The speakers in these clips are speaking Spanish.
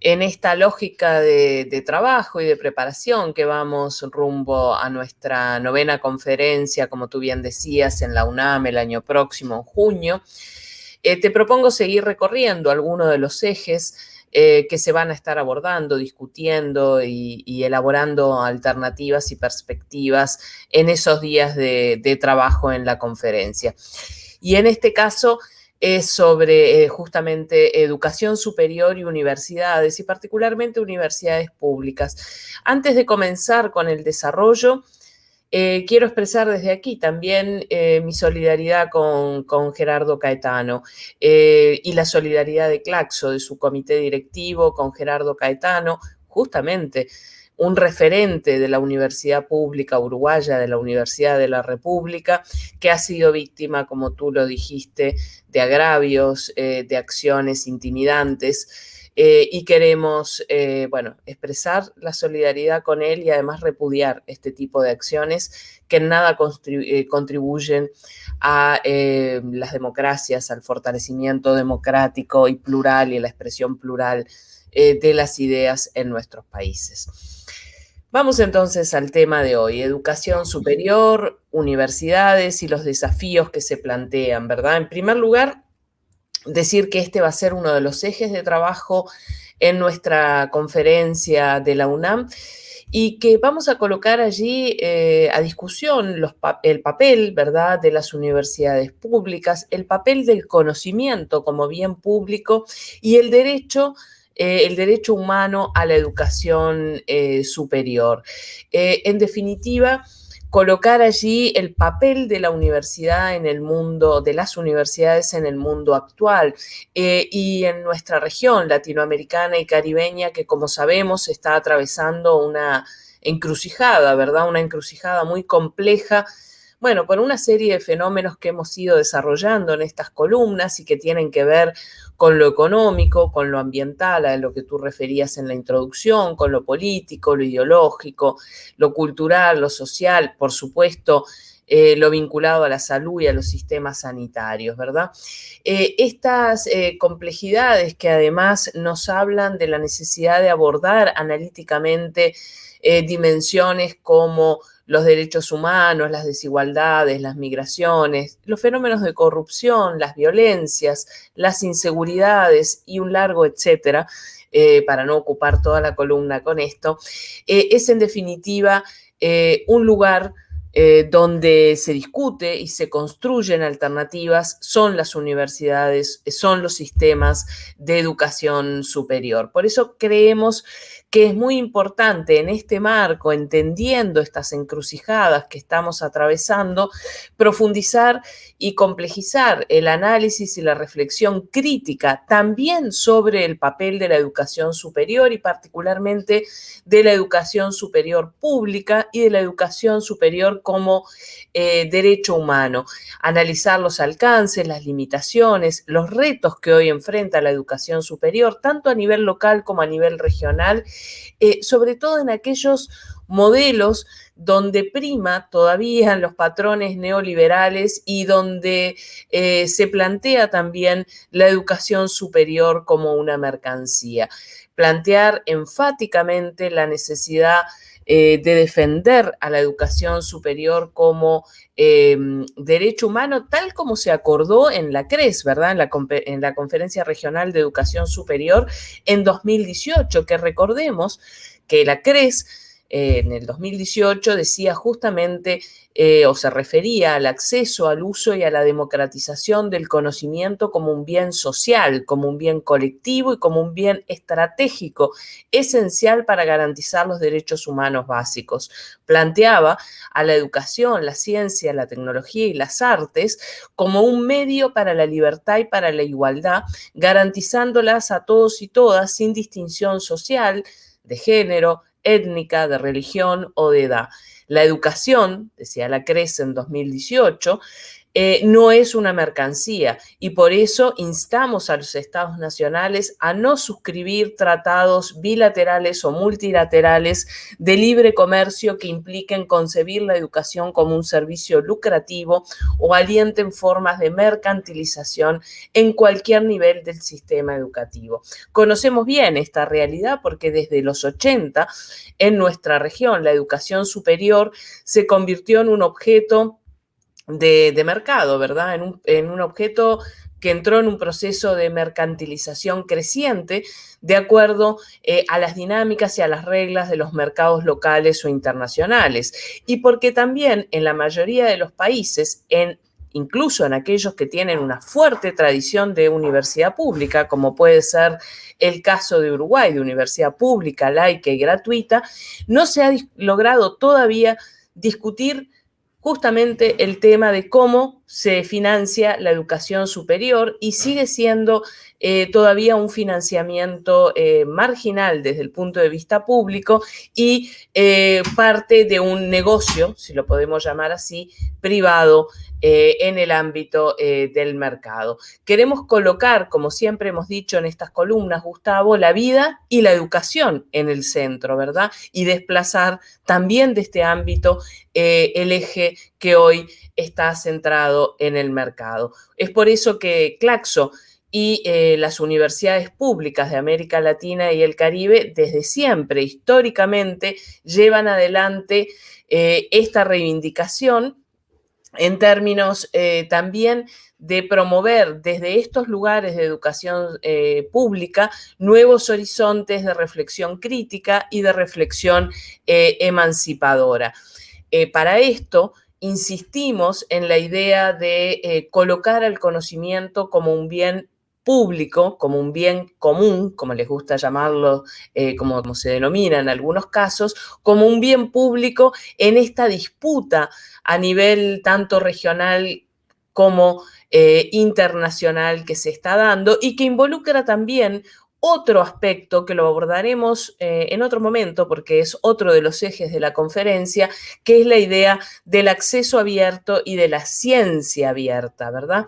en esta lógica de, trabajo y de preparación que vamos rumbo a nuestra novena conferencia, como tú bien decías, en la UNAM el año próximo, en junio, eh, te propongo seguir recorriendo algunos de los ejes eh, que se van a estar abordando, discutiendo y, elaborando alternativas y perspectivas en esos días de trabajo en la conferencia. Y en este caso, es sobre eh, justamente educación superior y universidades, y particularmente universidades públicas. Antes de comenzar con el desarrollo, eh, quiero expresar desde aquí también eh, mi solidaridad con, con Gerardo Caetano y la solidaridad de Claxo, de su comité directivo, con Gerardo Caetano, justamente un referente de la universidad pública uruguaya, de la Universidad de la República, que ha sido víctima, como tú lo dijiste, de agravios, eh, de acciones intimidantes. Eh, y queremos, eh, bueno, expresar la solidaridad con él y además repudiar este tipo de acciones que en nada contribuyen a las democracias, al fortalecimiento democrático y plural y la expresión plural de las ideas en nuestros países. Vamos entonces al tema de hoy, educación superior, universidades y los desafíos que se plantean, ¿verdad? En primer lugar, decir que este va a ser uno de los ejes de trabajo en nuestra conferencia de la UNAM y que vamos a colocar allí eh, a discusión el papel, ¿verdad?, de las universidades públicas, el papel del conocimiento como bien público y el derecho eh, el derecho humano a la educación eh, superior. En definitiva, colocar allí el papel de la universidad en el mundo, de las universidades en el mundo actual y en nuestra región latinoamericana y caribeña que como sabemos está atravesando una encrucijada, ¿verdad? Una encrucijada muy compleja bueno, por una serie de fenómenos que hemos ido desarrollando en estas columnas y que tienen que ver con lo económico, con lo ambiental, a lo que tú referías en la introducción, con lo político, lo ideológico, lo cultural, lo social, por supuesto, eh, lo vinculado a la salud y a los sistemas sanitarios, ¿verdad? Eh, estas eh, complejidades que además nos hablan de la necesidad de abordar analíticamente dimensiones como los derechos humanos, las desigualdades, las migraciones, los fenómenos de corrupción, las violencias, las inseguridades y un largo etcétera, eh, para no ocupar toda la columna con esto, eh, es en definitiva eh, un lugar donde se discute y se construyen alternativas son las universidades, son los sistemas de educación superior. Por eso creemos que es muy importante en este marco, entendiendo estas encrucijadas que estamos atravesando, profundizar y complejizar el análisis y la reflexión crítica también sobre el papel de la educación superior y particularmente de la educación superior pública y de la educación superior como eh, derecho humano. Analizar los alcances, las limitaciones, los retos que hoy enfrenta la educación superior, tanto a nivel local como a nivel regional eh, sobre todo en aquellos modelos donde prima todavía los patrones neoliberales y donde eh, se plantea también la educación superior como una mercancía. Plantear enfáticamente la necesidad eh, de defender a la educación superior como em, derecho humano, tal como se acordó en la CRES, ¿verdad? En la, en la Conferencia Regional de Educación Superior en 2018, que recordemos que la CRES eh, en el 2018 decía justamente eh, o se refería al acceso al uso y a la democratización del conocimiento como un bien social, como un bien colectivo y como un bien estratégico, esencial para garantizar los derechos humanos básicos. Planteaba a la educación, la ciencia, la tecnología y las artes como un medio para la libertad y para la igualdad, garantizándolas a todos y todas sin distinción social, de género, étnica, de religión o de edad. La educación, decía la CRECE en 2018, eh, no es una mercancía y por eso instamos a los estados nacionales a no suscribir tratados bilaterales o multilaterales de libre comercio que impliquen concebir la educación como un servicio lucrativo o alienten formas de mercantilización en cualquier nivel del sistema educativo. Conocemos bien esta realidad porque desde los 80 en nuestra región la educación superior se convirtió en un objeto de, mercado, ¿verdad? En un, objeto que entró en un proceso de mercantilización creciente de acuerdo eh, a las dinámicas y a las reglas de los mercados locales o internacionales. Y porque también en la mayoría de los países, en, incluso en aquellos que tienen una fuerte tradición de universidad pública, como puede ser el caso de Uruguay, de universidad pública, laica y gratuita, no se ha logrado todavía discutir justamente el tema de cómo se financia la educación superior y sigue siendo eh, todavía un financiamiento eh, marginal desde el punto de vista público y eh, parte de un negocio, si lo podemos llamar así, privado en el ámbito del mercado. Queremos colocar, como siempre hemos dicho en estas columnas, Gustavo, la vida y la educación en el centro, ¿verdad? Y desplazar también de este ámbito el eje que hoy está centrado en el mercado. Es por eso que Claxo y eh, las universidades públicas de América Latina y el Caribe desde siempre, históricamente, llevan adelante eh, esta reivindicación en términos eh, también de promover desde estos lugares de educación pública nuevos horizontes de reflexión crítica y de reflexión emancipadora. para esto, insistimos en la idea de colocar al conocimiento como un bien público, como un bien común, como les gusta llamarlo, eh, como, como, se denomina en algunos casos, como un bien público en esta disputa a nivel tanto regional como eh, internacional que se está dando y que involucra también otro aspecto que lo abordaremos eh, en otro momento porque es otro de los ejes de la conferencia, que es la idea del acceso abierto y de la ciencia abierta, ¿verdad?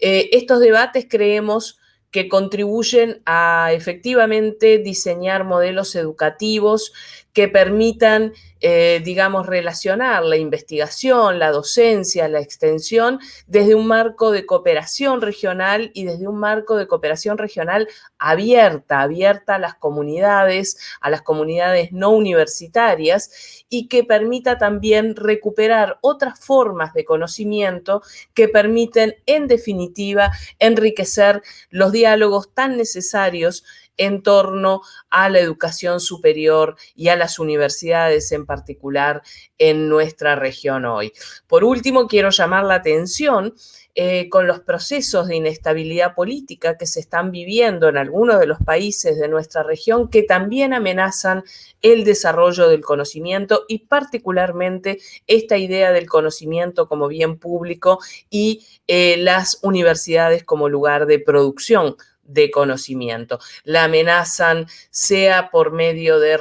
Eh, estos debates creemos que contribuyen a efectivamente diseñar modelos educativos que permitan, eh, digamos, relacionar la investigación, la docencia, la extensión desde un marco de cooperación regional y desde un marco de cooperación regional abierta, abierta a las comunidades, a las comunidades no universitarias y que permita también recuperar otras formas de conocimiento que permiten, en definitiva, enriquecer los diálogos tan necesarios en torno a la educación superior y a las universidades en particular en nuestra región hoy. Por último, quiero llamar la atención eh, con los procesos de inestabilidad política que se están viviendo en algunos de los países de nuestra región que también amenazan el desarrollo del conocimiento y particularmente esta idea del conocimiento como bien público y eh, las universidades como lugar de producción de conocimiento. La amenazan sea por medio de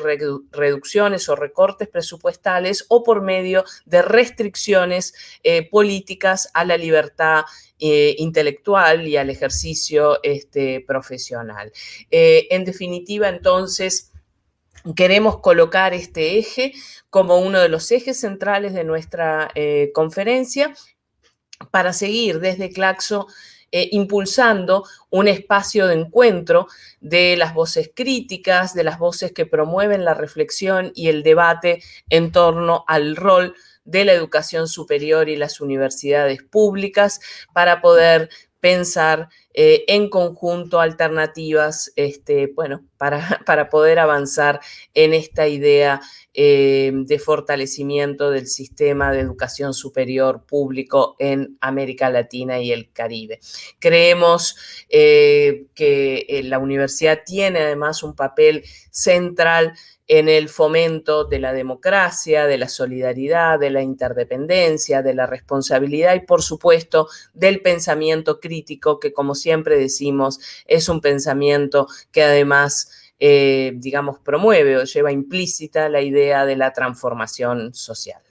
reducciones o recortes presupuestales o por medio de restricciones eh, políticas a la libertad eh, intelectual y al ejercicio este, profesional. Eh, en definitiva, entonces, queremos colocar este eje como uno de los ejes centrales de nuestra conferencia para seguir desde Claxo eh, impulsando un espacio de encuentro de las voces críticas, de las voces que promueven la reflexión y el debate en torno al rol de la educación superior y las universidades públicas para poder pensar eh, en conjunto alternativas, este, bueno, para, para, poder avanzar en esta idea eh, de fortalecimiento del sistema de educación superior público en América Latina y el Caribe. Creemos eh, que la universidad tiene además un papel central en el fomento de la democracia, de la solidaridad, de la interdependencia, de la responsabilidad y, por supuesto, del pensamiento crítico, que como siempre decimos, es un pensamiento que además, eh, digamos, promueve o lleva implícita la idea de la transformación social.